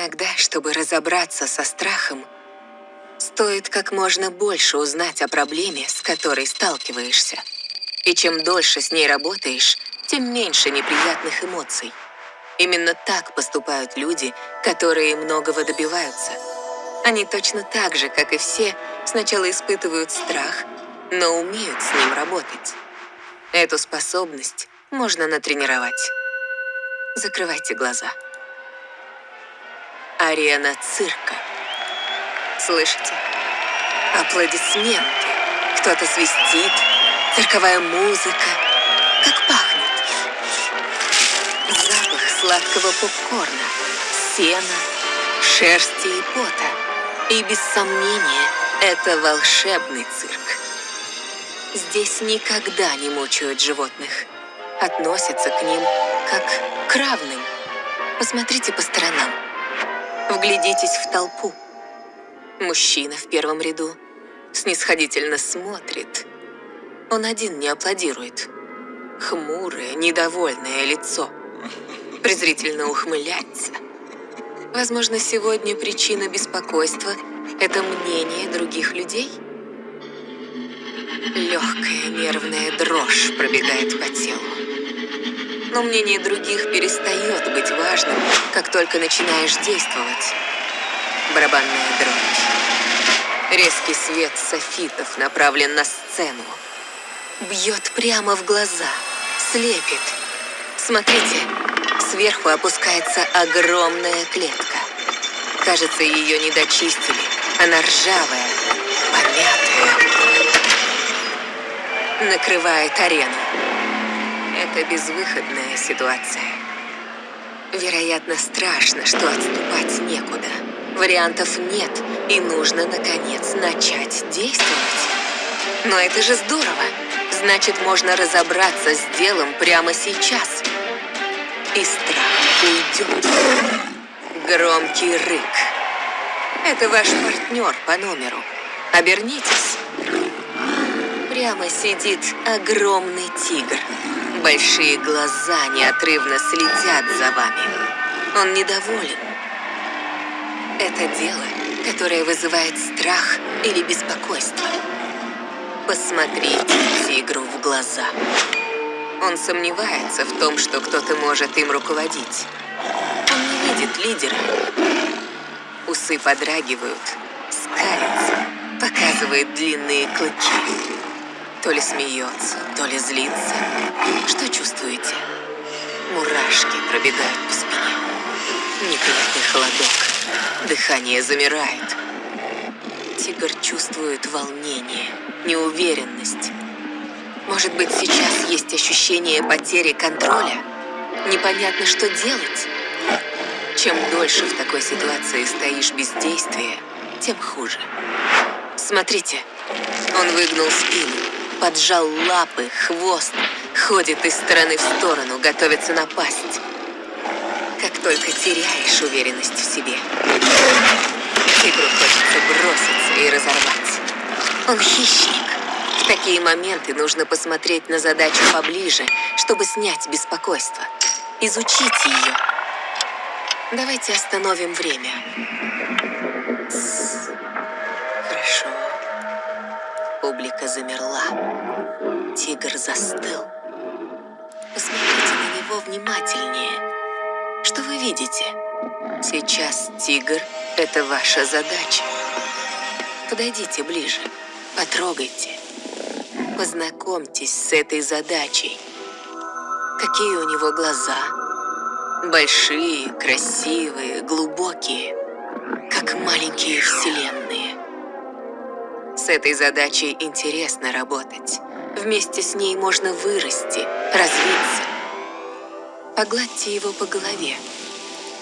Иногда, чтобы разобраться со страхом, стоит как можно больше узнать о проблеме, с которой сталкиваешься. И чем дольше с ней работаешь, тем меньше неприятных эмоций. Именно так поступают люди, которые многого добиваются. Они точно так же, как и все, сначала испытывают страх, но умеют с ним работать. Эту способность можно натренировать. Закрывайте глаза. Арена цирка. Слышите? Аплодисменты. Кто-то свистит. Цирковая музыка. Как пахнет. Запах сладкого попкорна, сена, шерсти и пота. И без сомнения, это волшебный цирк. Здесь никогда не мучают животных. Относятся к ним как к равным. Посмотрите по сторонам. Вглядитесь в толпу. Мужчина в первом ряду снисходительно смотрит. Он один не аплодирует. Хмурое, недовольное лицо. Презрительно ухмыляется. Возможно, сегодня причина беспокойства – это мнение других людей? Легкая нервная дрожь пробегает по телу. Но мнение других перестает быть важным, как только начинаешь действовать. Барабанная дробь. Резкий свет софитов направлен на сцену. Бьет прямо в глаза, слепит. Смотрите, сверху опускается огромная клетка. Кажется, ее не дочистили. Она ржавая, помятая. Накрывает арену. Это безвыходная ситуация. Вероятно, страшно, что отступать некуда. Вариантов нет, и нужно, наконец, начать действовать. Но это же здорово. Значит, можно разобраться с делом прямо сейчас. И страх уйдет. Громкий рык. Это ваш партнер по номеру. Обернитесь. Прямо сидит огромный тигр. Большие глаза неотрывно следят за вами. Он недоволен. Это дело, которое вызывает страх или беспокойство. Посмотрите тигру в глаза. Он сомневается в том, что кто-то может им руководить. Он не видит лидера. Усы подрагивают, скалится, показывает длинные клыки. То ли смеется, то ли злится. Что чувствуете? Мурашки пробегают по спине. Неприятный холодок. Дыхание замирает. Тигр чувствует волнение, неуверенность. Может быть, сейчас есть ощущение потери контроля? Непонятно, что делать? Чем дольше в такой ситуации стоишь без действия, тем хуже. Смотрите, он выгнул спину, поджал лапы, хвост, ходит из стороны в сторону, готовится напасть. Как только теряешь уверенность в себе, тигру хочется броситься и разорвать. Он хищник. В такие моменты нужно посмотреть на задачу поближе, чтобы снять беспокойство, изучить ее. Давайте остановим время. Публика замерла. Тигр застыл. Посмотрите на него внимательнее. Что вы видите? Сейчас тигр – это ваша задача. Подойдите ближе, потрогайте. Познакомьтесь с этой задачей. Какие у него глаза? Большие, красивые, глубокие, как маленькие вселенные. Этой задачей интересно работать. Вместе с ней можно вырасти, развиться. Погладьте его по голове.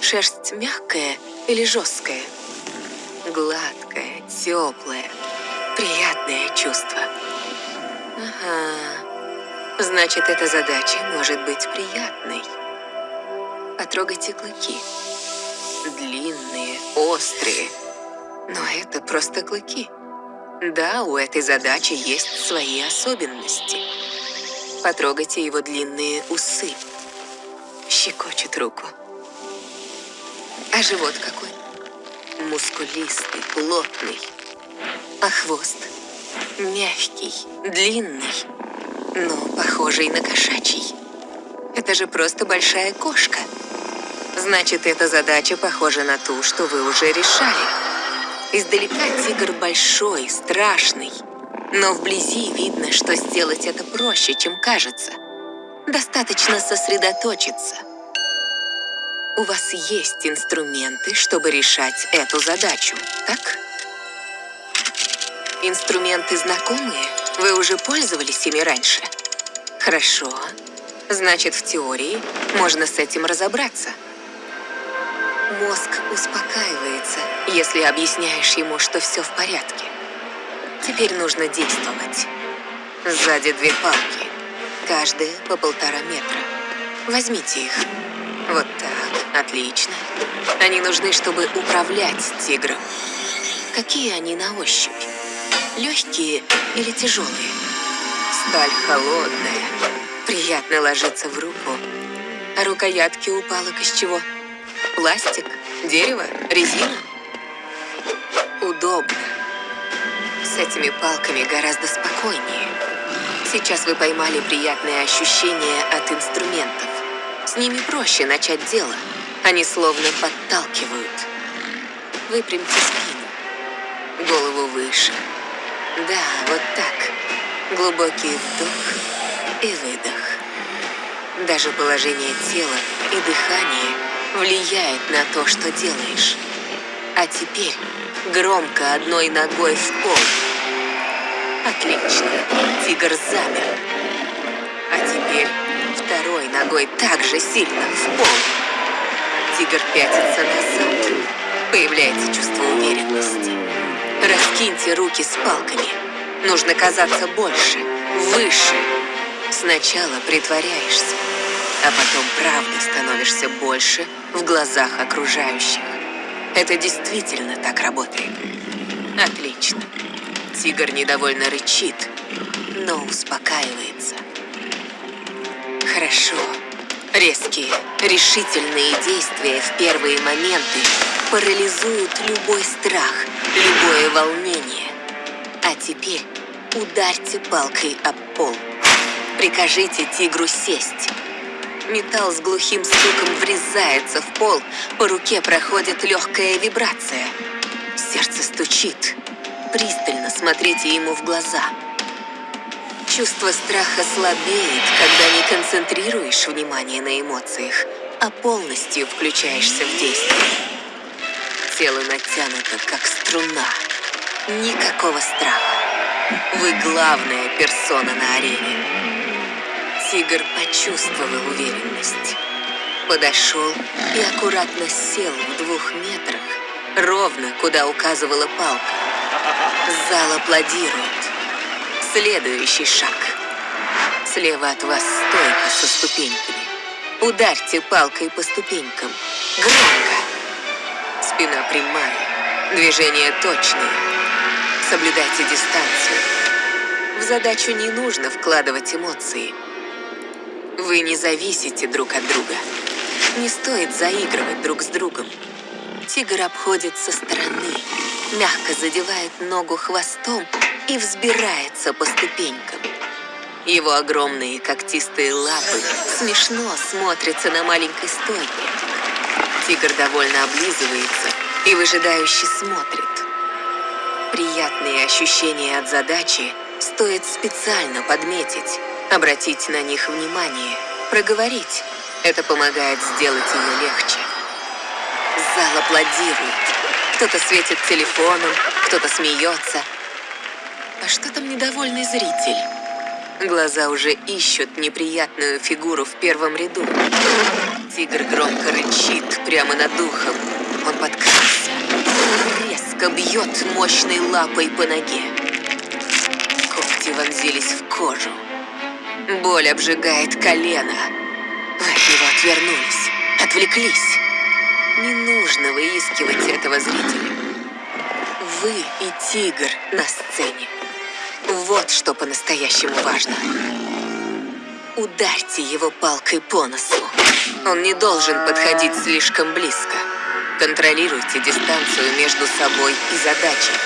Шерсть мягкая или жесткая? Гладкая, теплая, приятное чувство. Ага, значит, эта задача может быть приятной. Потрогайте клыки. Длинные, острые. Но это просто клыки. Да, у этой задачи есть свои особенности. Потрогайте его длинные усы. Щекочет руку. А живот какой? Мускулистый, плотный. А хвост? Мягкий, длинный, но похожий на кошачий. Это же просто большая кошка. Значит, эта задача похожа на ту, что вы уже решали. Издалека тигр большой, страшный. Но вблизи видно, что сделать это проще, чем кажется. Достаточно сосредоточиться. У вас есть инструменты, чтобы решать эту задачу, так? Инструменты знакомые? Вы уже пользовались ими раньше? Хорошо. Значит, в теории можно с этим разобраться. Мозг успокаивается, если объясняешь ему, что все в порядке. Теперь нужно действовать. Сзади две палки, каждая по полтора метра. Возьмите их. Вот так, отлично. Они нужны, чтобы управлять тигром. Какие они на ощупь? Легкие или тяжелые? Сталь холодная. Приятно ложиться в руку. А рукоятки у палок из чего? Пластик? Дерево? Резина? Удобно. С этими палками гораздо спокойнее. Сейчас вы поймали приятные ощущения от инструментов. С ними проще начать дело. Они словно подталкивают. Выпрямьте спину. Голову выше. Да, вот так. Глубокий вдох и выдох. Даже положение тела и дыхание влияет на то, что делаешь. А теперь громко одной ногой в пол. Отлично. Тигр замер. А теперь второй ногой также сильно в пол. Тигр пятится назад. Появляется чувство уверенности. Раскиньте руки с палками. Нужно казаться больше, выше. Сначала притворяешься, а потом правда становишься больше в глазах окружающих. Это действительно так работает. Отлично. Тигр недовольно рычит, но успокаивается. Хорошо. Резкие, решительные действия в первые моменты парализуют любой страх, любое волнение. А теперь ударьте палкой об пол. Прикажите тигру сесть. Металл с глухим стуком врезается в пол, по руке проходит легкая вибрация. Сердце стучит. Пристально смотрите ему в глаза. Чувство страха слабеет, когда не концентрируешь внимание на эмоциях, а полностью включаешься в действие. Тело натянуто, как струна. Никакого страха. Вы главная персона на арене. Тигр почувствовал уверенность. Подошел и аккуратно сел в двух метрах, ровно куда указывала палка. Зал аплодирует. Следующий шаг. Слева от вас стойка со ступеньками. Ударьте палкой по ступенькам. Громко. Спина прямая. Движения точные. Соблюдайте дистанцию. В задачу не нужно вкладывать эмоции. Вы не зависите друг от друга. Не стоит заигрывать друг с другом. Тигр обходит со стороны, мягко задевает ногу хвостом и взбирается по ступенькам. Его огромные когтистые лапы смешно смотрятся на маленькой стойке. Тигр довольно облизывается и выжидающе смотрит. Приятные ощущения от задачи стоит специально подметить, обратить на них внимание, проговорить. Это помогает сделать ее легче. Зал аплодирует. Кто-то светит телефоном, кто-то смеется. А что там недовольный зритель? Глаза уже ищут неприятную фигуру в первом ряду. Тигр громко рычит прямо над духом. Он подкрался. Резко бьет мощной лапой по ноге. Когти вонзились в кожу. Боль обжигает колено. Вы от него отвернулись, отвлеклись. Не нужно выискивать этого зрителя. Вы и тигр на сцене. Вот что по-настоящему важно. Ударьте его палкой по носу. Он не должен подходить слишком близко. Контролируйте дистанцию между собой и задачей.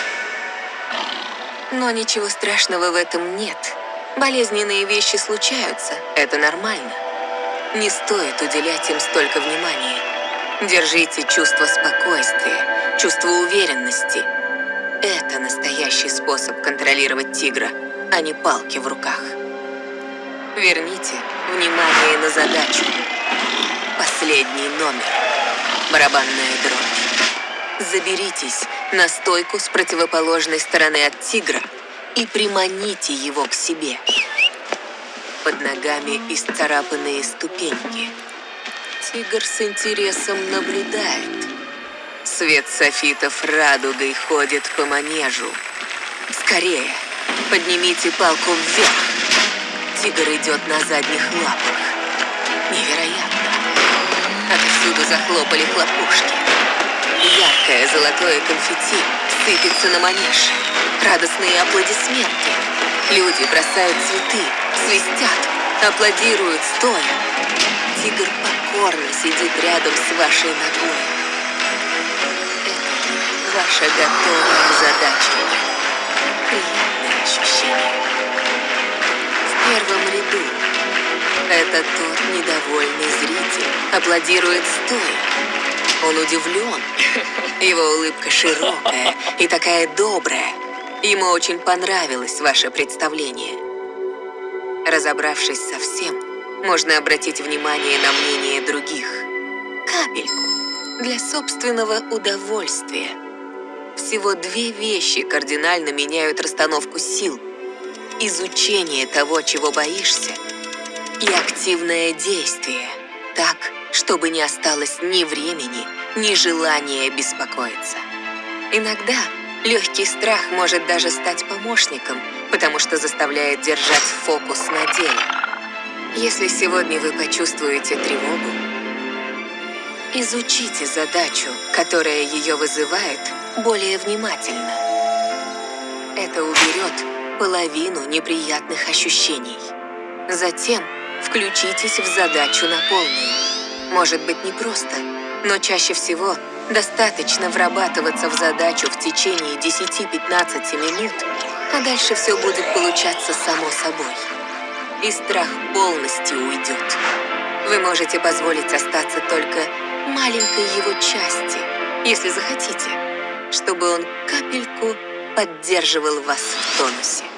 Но ничего страшного в этом нет. Болезненные вещи случаются, это нормально. Не стоит уделять им столько внимания. Держите чувство спокойствия, чувство уверенности. Это настоящий способ контролировать тигра, а не палки в руках. Верните внимание на задачу. Последний номер. Барабанная дробь. Заберитесь на стойку с противоположной стороны от тигра и приманите его к себе. Под ногами исцарапанные ступеньки. Тигр с интересом наблюдает. Свет софитов радугой ходит по манежу. Скорее, поднимите палку вверх. Тигр идет на задних лапах. Невероятно. Отсюда захлопали хлопушки. Яркое золотое конфетти сыпется на манеж. Радостные аплодисменты. Люди бросают цветы, свистят, аплодируют стоя. Тигр покорно сидит рядом с вашей ногой. Это ваша готовая задача. Приятное ощущение. В первом ряду это тот недовольный зритель аплодирует стоя. Он удивлен. Его улыбка широкая и такая добрая. Ему очень понравилось ваше представление. Разобравшись со всем, можно обратить внимание на мнение других. Капельку для собственного удовольствия. Всего две вещи кардинально меняют расстановку сил. Изучение того, чего боишься, и активное действие. Так, чтобы не осталось ни времени, ни желания беспокоиться. Иногда легкий страх может даже стать помощником, потому что заставляет держать фокус на деле. Если сегодня вы почувствуете тревогу, изучите задачу, которая ее вызывает, более внимательно. Это уберет половину неприятных ощущений. Затем включитесь в задачу на полную. Может быть непросто, но чаще всего достаточно врабатываться в задачу в течение 10-15 минут, а дальше все будет получаться само собой. И страх полностью уйдет. Вы можете позволить остаться только маленькой его части, если захотите, чтобы он капельку поддерживал вас в тонусе.